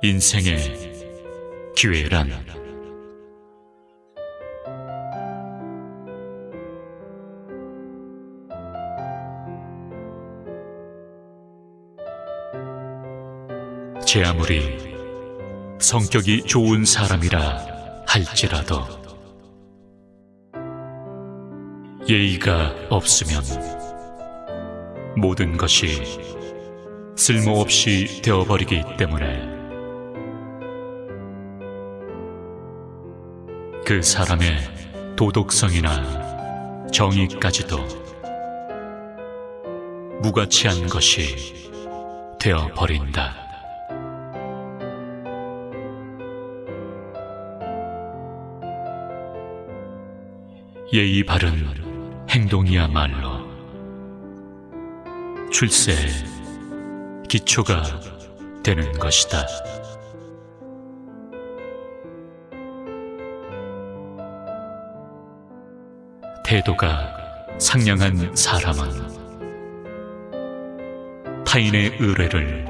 인생의 기회란. 제 아무리 성격이 좋은 사람이라 할지라도 예의가 없으면 모든 것이 쓸모없이 되어버리기 때문에 그 사람의 도덕성이나 정의까지도 무가치한 것이 되어버린다. 예의 바른 행동이야말로 출세 기초가 되는 것이다. 태도가 상냥한 사람은 타인의 의뢰를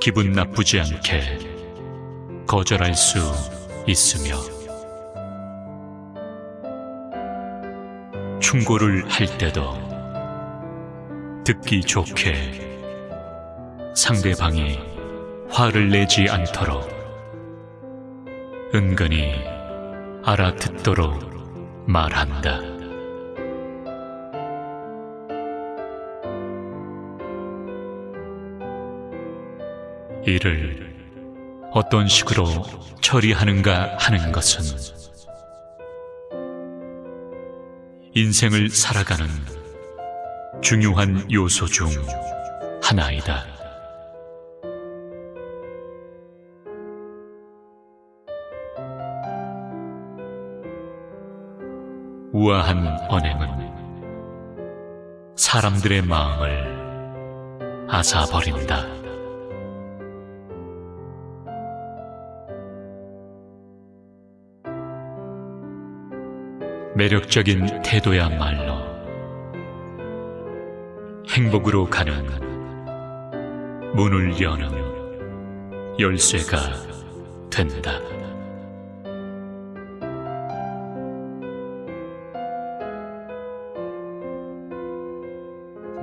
기분 나쁘지 않게 거절할 수 있으며 충고를 할 때도 듣기 좋게 상대방이 화를 내지 않도록 은근히 알아듣도록 말한다. 이를 어떤 식으로 처리하는가 하는 것은 인생을 살아가는 중요한 요소 중 하나이다. 우아한 언행은 사람들의 마음을 앗아버린다. 매력적인 태도야말로 행복으로 가는 문을 여는 열쇠가 된다.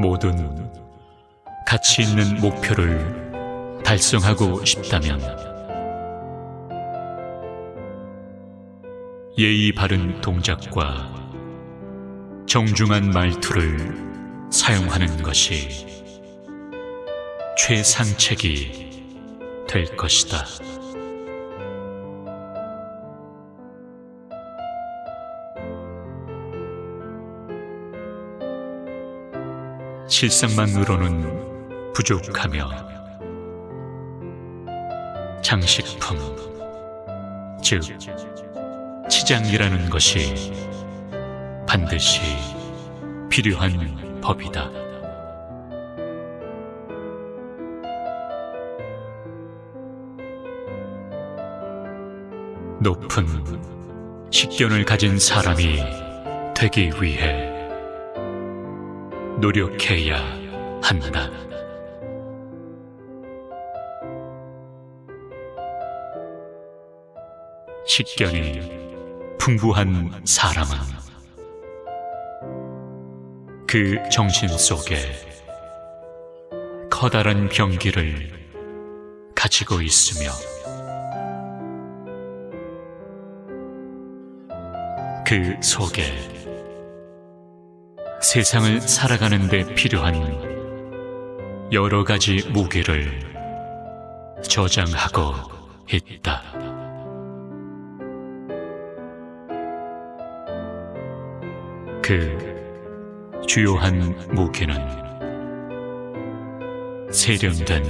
모든 가치 있는 목표를 달성하고 싶다면 예의 바른 동작과 정중한 말투를 사용하는 것이 최상책이 될 것이다. 실상만으로는 부족하며 장식품, 즉 치장이라는 것이 반드시 필요한 법이다. 높은 식견을 가진 사람이 되기 위해 노력해야 한다. 식견이 풍부한 사람은 그 정신 속에 커다란 병기를 가지고 있으며 그 속에 세상을 살아가는 데 필요한 여러 가지 무기를 저장하고 있다. 그 주요한 무기는 세련된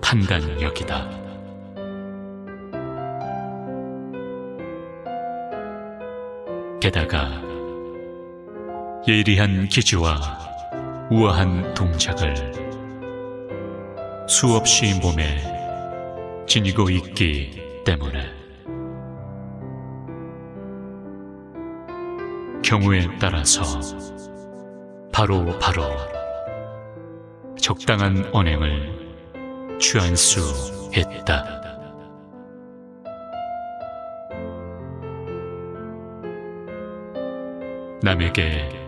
판단력이다. 게다가 예리한 기지와 우아한 동작을 수없이 몸에 지니고 있기 때문에 경우에 따라서 바로 바로 적당한 언행을 취할 수 했다. 남에게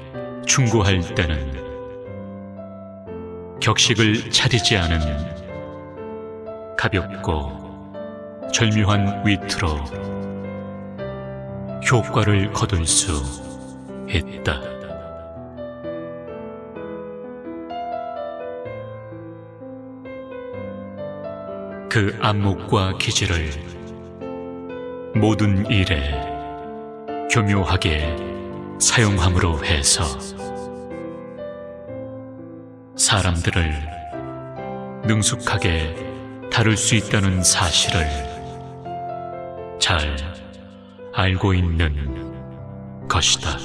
충고할 때는 격식을 차리지 않은 가볍고 절묘한 위트로 효과를 거둘 수 있다. 그 안목과 기질을 모든 일에 교묘하게 사용함으로 해서 사람들을 능숙하게 다룰 수 있다는 사실을 잘 알고 있는 것이다.